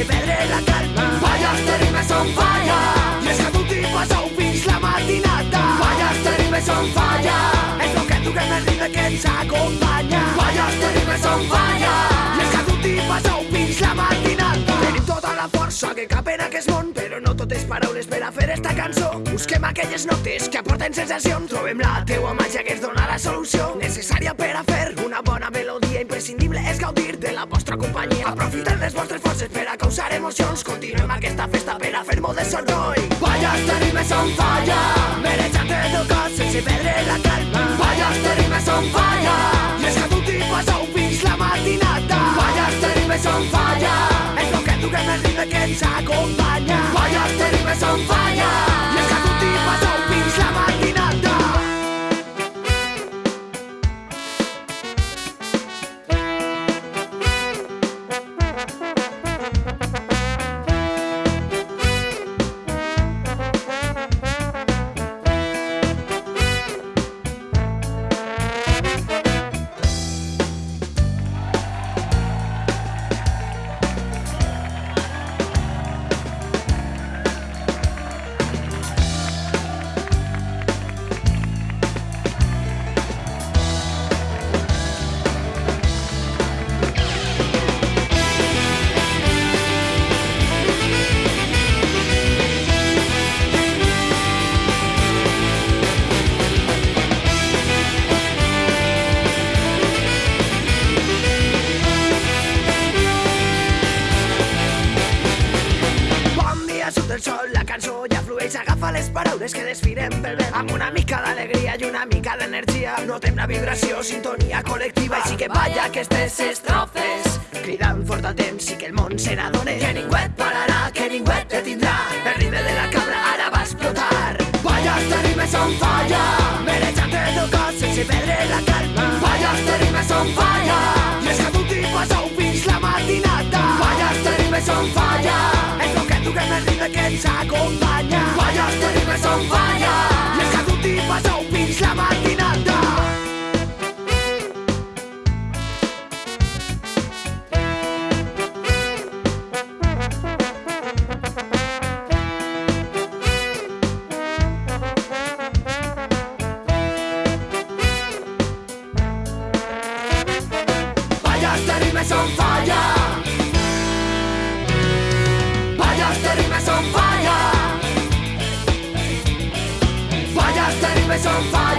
sense perdre la calma. Balles terribles on fire I és que tu t'hi passeu fins la matinada Balles terribles on fire El flow que toquem el ritme que ens acompanya. Balles terribles on fire I és que tu t'hi passeu fins la matinada Tenim tota la força que cap en aquest món Però no totes paraules cançó. Busquem aquelles notes que aporten sensacions Trobem la teua màgia que ens dona la solució. Necessària per a fer una bona melodia. Imprescindible és gaudir de la vostra companyia. Aprofitem les vostres forces per a causar emocions. Continuem aquesta festa per a fer molt de soroll. Balles terribles on falla. Mereixant el teu cos sense perdre la calma. Balles terribles on falla Les paraules que desfilem pel vent. Amb una mica d'alegria i una mica d'energia, notem la vibració, sintonia col·lectiva. Així que balla aquestes estrofes, cridant fort al temps i que el món se n'adone. Que ningú et pararà, que ningú et detindrà, el ritme de la cabra ara va explotar. Balla els ritmes on falla, mereixant el cos sense perdre la calma. Balla els ritmes on falla, i és que tu t'hi passeu fins la matinada. Balla els ritmes on falla, el flow que toquem el ritme que ens acompanya. rimes on fire. Vayas de rimes on fire. Vayas de rimes on fire.